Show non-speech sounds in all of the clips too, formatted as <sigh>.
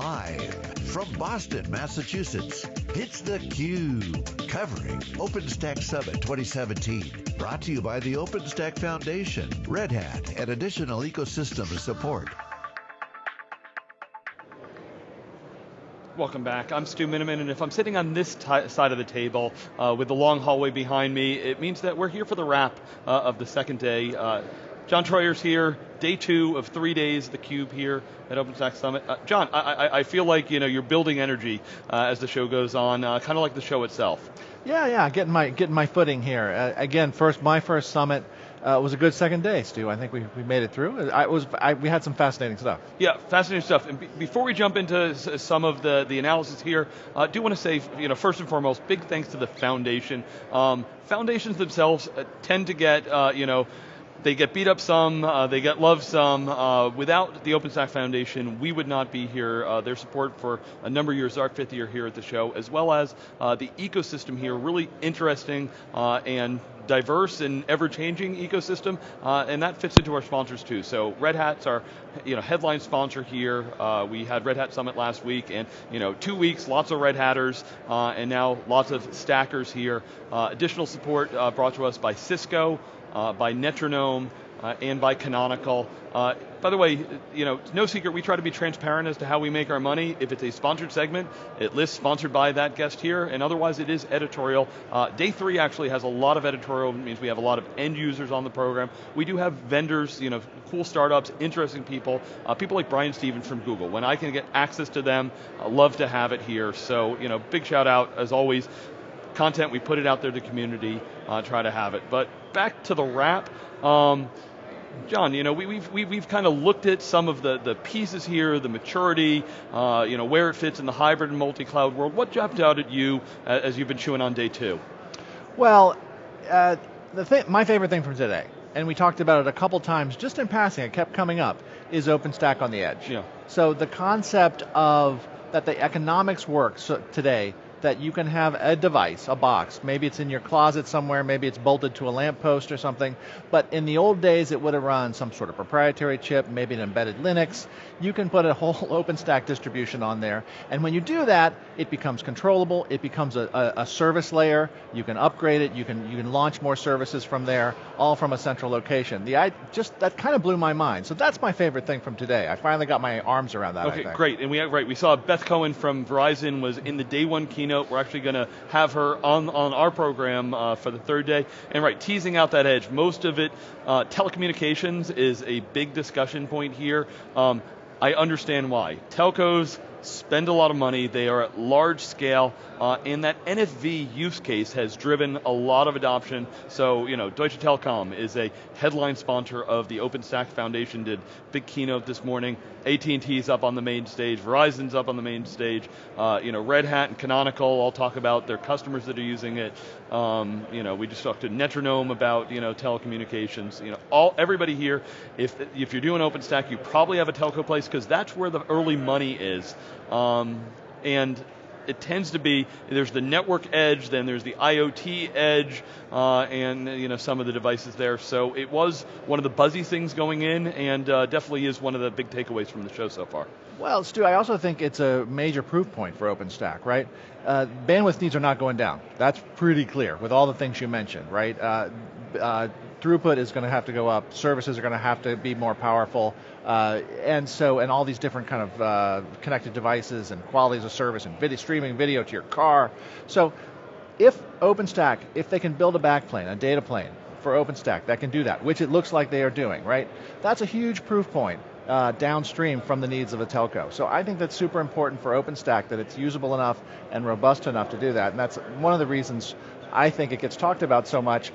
Live from Boston, Massachusetts, it's theCUBE, covering OpenStack Summit 2017. Brought to you by the OpenStack Foundation, Red Hat, and additional ecosystem support. Welcome back, I'm Stu Miniman, and if I'm sitting on this side of the table uh, with the long hallway behind me, it means that we're here for the wrap uh, of the second day. Uh, John Troyer's here, day two of three days the Cube here at OpenStack Summit. Uh, John, I, I, I, feel like you know you're building energy uh, as the show goes on, uh, kind of like the show itself. Yeah, yeah, getting my getting my footing here. Uh, again, first my first summit. Uh, was a good second day, Stu. I think we, we made it through. I was I, we had some fascinating stuff. Yeah, fascinating stuff. And before we jump into some of the, the analysis here, I uh, do want to say, you know, first and foremost, big thanks to the foundation. Um, foundations themselves uh, tend to get, uh, you know, they get beat up some, uh, they get loved some. Uh, without the OpenStack Foundation, we would not be here. Uh, their support for a number of years, our fifth year here at the show, as well as uh, the ecosystem here, really interesting uh, and diverse and ever-changing ecosystem, uh, and that fits into our sponsors too. So Red Hat's our you know, headline sponsor here. we had Red Hat Summit last week, and you know, two weeks, lots of Red Hatters, and now lots of stackers here. additional support brought to us by Cisco, uh, by Netronome, uh, and by Canonical. Uh, by the way, you know, no secret, we try to be transparent as to how we make our money. If it's a sponsored segment, it lists sponsored by that guest here, and otherwise it is editorial. Uh, day three actually has a lot of editorial, means we have a lot of end users on the program. We do have vendors, you know, cool startups, interesting people, uh, people like Brian Stevens from Google. When I can get access to them, I love to have it here. So, you know, big shout out, as always, content, we put it out there to the community, uh, try to have it. But back to the wrap. Um, John, you know, we, have we've, we've kind of looked at some of the, the pieces here, the maturity, uh, you know, where it fits in the hybrid and multi-cloud world. What jumped out at you as you've been chewing on day two? Well, uh, the th my favorite thing from today, and we talked about it a couple times just in passing, it kept coming up, is OpenStack on the edge. Yeah. So the concept of that the economics work so today that you can have a device, a box, maybe it's in your closet somewhere, maybe it's bolted to a lamppost or something, but in the old days it would have run some sort of proprietary chip, maybe an embedded Linux. You can put a whole <laughs> OpenStack distribution on there, and when you do that, it becomes controllable, it becomes a, a, a service layer, you can upgrade it, you can, you can launch more services from there, all from a central location. The, I just, that kind of blew my mind, so that's my favorite thing from today. I finally got my arms around that, Okay, great, and we, right, we saw Beth Cohen from Verizon was in the day one keynote keynote. We're actually going to have her on, on our program uh, for the third day. And right, teasing out that edge. Most of it, uh, telecommunications is a big discussion point here. Um, I understand why. Telcos spend a lot of money, they are at large scale, uh, and that NFV use case has driven a lot of adoption. So, you know, Deutsche Telekom is a headline sponsor of the OpenStack Foundation, did big keynote this morning. AT&T's up on the main stage, Verizon's up on the main stage, uh, you know, Red Hat and Canonical all talk about their customers that are using it. Um, you know, we just talked to Netronome about, you know, telecommunications. You know, all everybody here, if, if you're doing OpenStack, you probably have a telco place because that's where the early money is. Um, and it tends to be, there's the network edge, then there's the IoT edge, uh, and you know some of the devices there. So it was one of the buzzy things going in, and uh, definitely is one of the big takeaways from the show so far. Well, Stu, I also think it's a major proof point for OpenStack, right? Uh, bandwidth needs are not going down. That's pretty clear with all the things you mentioned, right? Throughput is going to have to go up, services are going to have to be more powerful, uh, and so, and all these different kind of uh, connected devices and qualities of service and video, streaming video to your car. So, if OpenStack, if they can build a backplane, a data plane for OpenStack that can do that, which it looks like they are doing, right? That's a huge proof point. Uh, downstream from the needs of a telco. So I think that's super important for OpenStack that it's usable enough and robust enough to do that. And that's one of the reasons I think it gets talked about so much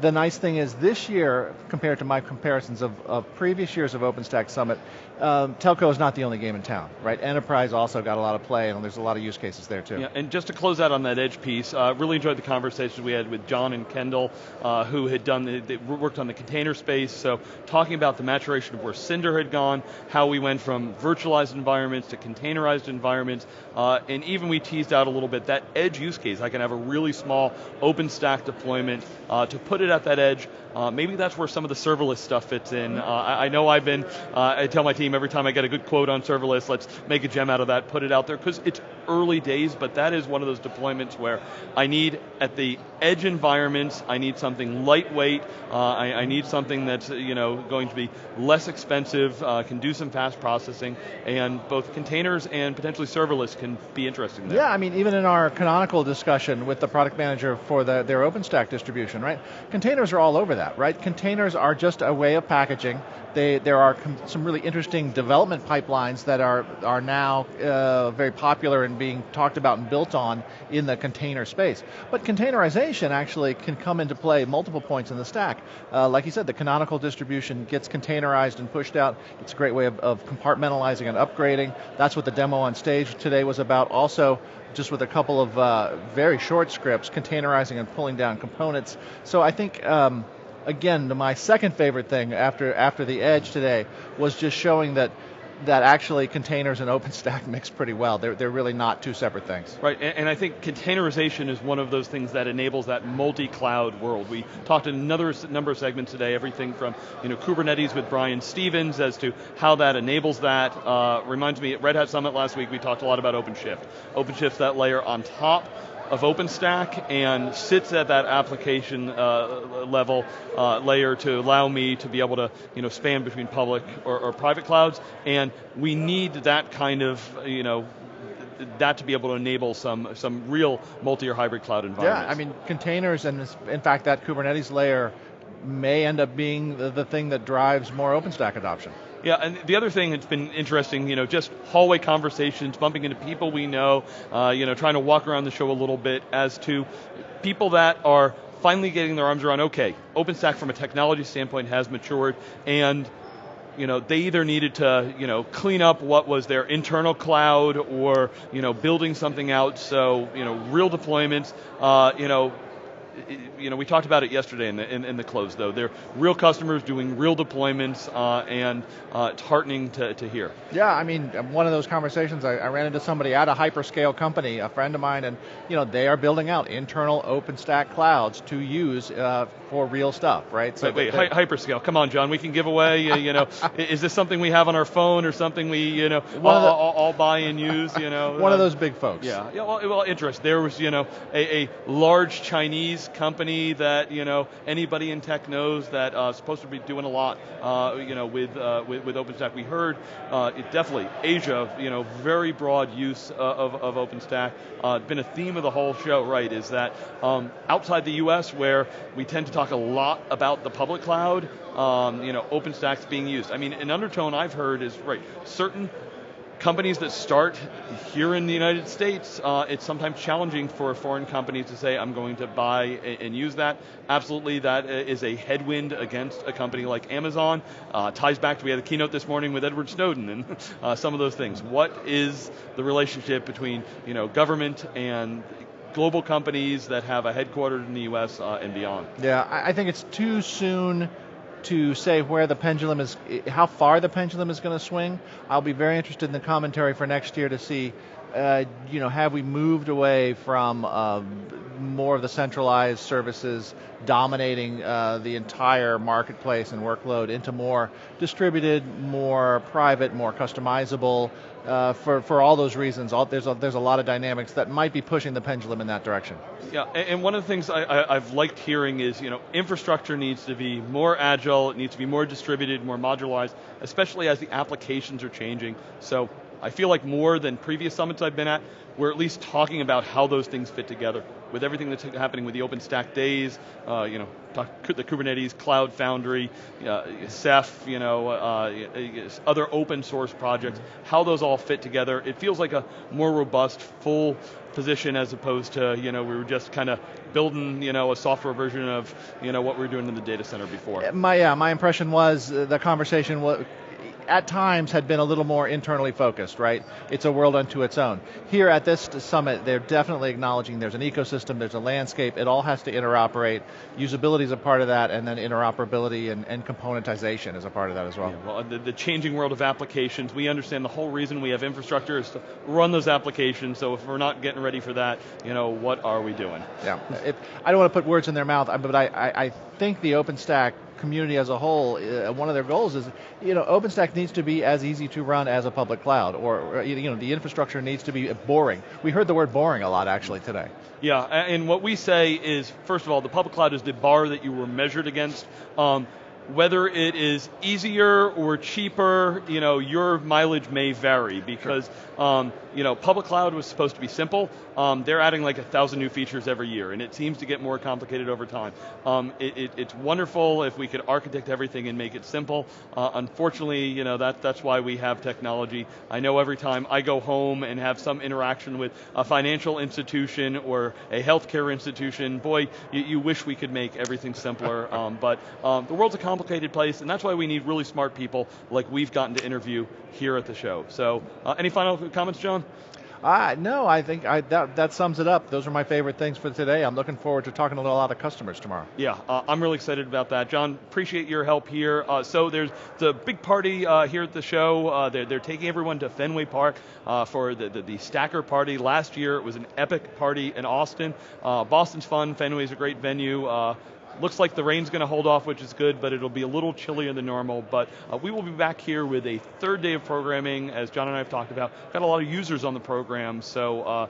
the nice thing is this year, compared to my comparisons of, of previous years of OpenStack Summit, um, telco is not the only game in town, right? Enterprise also got a lot of play, and there's a lot of use cases there too. Yeah, and just to close out on that edge piece, uh, really enjoyed the conversations we had with John and Kendall, uh, who had done the, they worked on the container space. So talking about the maturation of where Cinder had gone, how we went from virtualized environments to containerized environments, uh, and even we teased out a little bit that edge use case. I can have a really small OpenStack deployment uh, to put it at that edge. Uh, maybe that's where some of the serverless stuff fits in. Uh, I, I, know I've been, uh, I tell my team every time I get a good quote on serverless, let's make a gem out of that, put it out there, because it's early days, but that is one of those deployments where I need, at the edge environments, I need something lightweight, uh, I, I, need something that's you know going to be less expensive, uh, can do some fast processing, and both containers and potentially serverless can be interesting there. Yeah, I mean, even in our canonical discussion with the product manager for the, their OpenStack distribution, right? Containers are all over that, right? Containers are just a way of packaging. They, there are some really interesting development pipelines that are, are now uh, very popular and being talked about and built on in the container space. But containerization actually can come into play multiple points in the stack. Uh, like you said, the canonical distribution gets containerized and pushed out. It's a great way of, of compartmentalizing and upgrading. That's what the demo on stage today was about. Also, just with a couple of uh, very short scripts, containerizing and pulling down components. So I think um, again, my second favorite thing after after the Edge today was just showing that that actually containers and OpenStack <laughs> mix pretty well. They're, they're really not two separate things. Right, and, and I think containerization is one of those things that enables that multi-cloud world. We talked in another number of segments today, everything from you know Kubernetes with Brian Stevens as to how that enables that. Uh, reminds me, at Red Hat Summit last week, we talked a lot about OpenShift. OpenShift's that layer on top of OpenStack and sits at that application uh, level uh, layer to allow me to be able to you know, span between public or, or private clouds, and we need that kind of you know, that to be able to enable some some real multi or hybrid cloud environments. Yeah, I mean containers and in fact that Kubernetes layer may end up being the, the thing that drives more OpenStack adoption. Yeah, and the other thing that's been interesting, you know, just hallway conversations, bumping into people we know, uh, you know, trying to walk around the show a little bit as to people that are finally getting their arms around, okay, OpenStack from a technology standpoint has matured, and you know, they either needed to, you know, clean up what was their internal cloud or, you know, building something out. So, you know, real deployments, uh, you know, you know, we talked about it yesterday in the, in, in the close though. They're real customers doing real deployments uh, and uh, it's heartening to, to hear. Yeah, I mean, one of those conversations, I, I, ran into somebody at a hyperscale company, a friend of mine, and you know, they are building out internal OpenStack clouds to use uh, for real stuff, right? So wait, wait hyperscale, come on John, we can give away, you know, <laughs> is this something we have on our phone or something we, you know, all, the, all, all, buy and use, you know? <laughs> one of those big folks. Yeah, yeah well, well interest. There was, you know, a, a large Chinese company that you know anybody in tech knows that uh, supposed to be doing a lot uh, you know with, uh, with, with OpenStack. We heard uh, it definitely Asia you know very broad use uh, of, of OpenStack. Uh, been a theme of the whole show, right? Is that um, outside the U.S. where we tend to talk a lot about the public cloud, um, you know OpenStack's being used. I mean, an undertone I've heard is right certain companies that start here in the United States, uh, it's sometimes challenging for foreign companies to say, I'm going to buy and use that. Absolutely, that is a headwind against a company like Amazon. Uh, ties back to, we had a keynote this morning with Edward Snowden and <laughs> uh, some of those things. What is the relationship between you know, government and global companies that have a headquarters in the US uh, and beyond? Yeah, I think it's too soon to say where the pendulum is, how far the pendulum is going to swing. I'll be very interested in the commentary for next year to see, uh, you know, have we moved away from um, more of the centralized services dominating uh, the entire marketplace and workload into more distributed, more private, more customizable, uh, for, for all those reasons. All, there's, a, there's a lot of dynamics that might be pushing the pendulum in that direction. Yeah, and one of the things I, have liked hearing is, you know, infrastructure needs to be more agile, it needs to be more distributed, more modularized, especially as the applications are changing. So I feel like more than previous summits I've been at, we're at least talking about how those things fit together. With everything that's happening with the OpenStack days, uh, you know, the Kubernetes, Cloud Foundry, uh, Ceph, you know, uh, other open source projects, how those all fit together. It feels like a more robust, full position as opposed to, you know, we were just kind of building, you know, a software version of, you know, what we were doing in the data center before. My, yeah, my impression was uh, the conversation was at times had been a little more internally focused, right? It's a world unto its own. Here at this summit, they're definitely acknowledging there's an ecosystem, there's a landscape, it all has to interoperate. Usability is a part of that, and then interoperability and, and componentization is a part of that as well. Yeah, well, the, the changing world of applications, we understand the whole reason we have infrastructure is to run those applications, so if we're not getting ready for that, you know, what are we doing? Yeah, if, I don't want to put words in their mouth, but I, I, I think the OpenStack community as a whole, uh, one of their goals is, you know, OpenStack needs to be as easy to run as a public cloud, or, you know, the infrastructure needs to be boring. We heard the word boring a lot actually today. Yeah, and what we say is, first of all, the public cloud is the bar that you were measured against. Um, whether it is easier or cheaper, you know, your mileage may vary because, sure. um, you know, public cloud was supposed to be simple. Um, they're adding like a thousand new features every year, and it seems to get more complicated over time. Um, it, it, it's wonderful if we could architect everything and make it simple. Uh, unfortunately, you know, that, that's why we have technology. I know every time I go home and have some interaction with a financial institution or a healthcare institution, boy, you, you wish we could make everything simpler. <laughs> Um, but um, the world's a complicated place, and that's why we need really smart people like we've gotten to interview here at the show. So, uh, any final comments, John? Uh, no, I think I, that, that sums it up. Those are my favorite things for today. I'm looking forward to talking to a lot of customers tomorrow. Yeah, uh, I'm really excited about that. John, appreciate your help here. Uh, so there's the big party uh, here at the show. Uh, they're, they're taking everyone to Fenway Park uh, for the, the, the, Stacker party. Last year it was an epic party in Austin. Boston's fun, Fenway's a great venue. Looks like the rain's going to hold off, which is good, but it'll be a little chillier than normal. But uh, we will be back here with a third day of programming, as John and I have talked about. Got a lot of users on the program, so uh,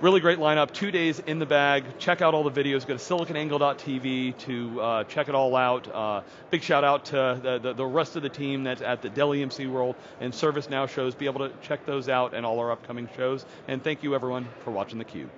really great lineup. Two days in the bag. Check out all the videos. Go to siliconangle.tv to uh, check it all out. Uh, big shout out to the, the, the, rest of the team that's at the Dell EMC World and ServiceNow shows. Be able to check those out and all our upcoming shows. And thank you everyone for watching theCUBE.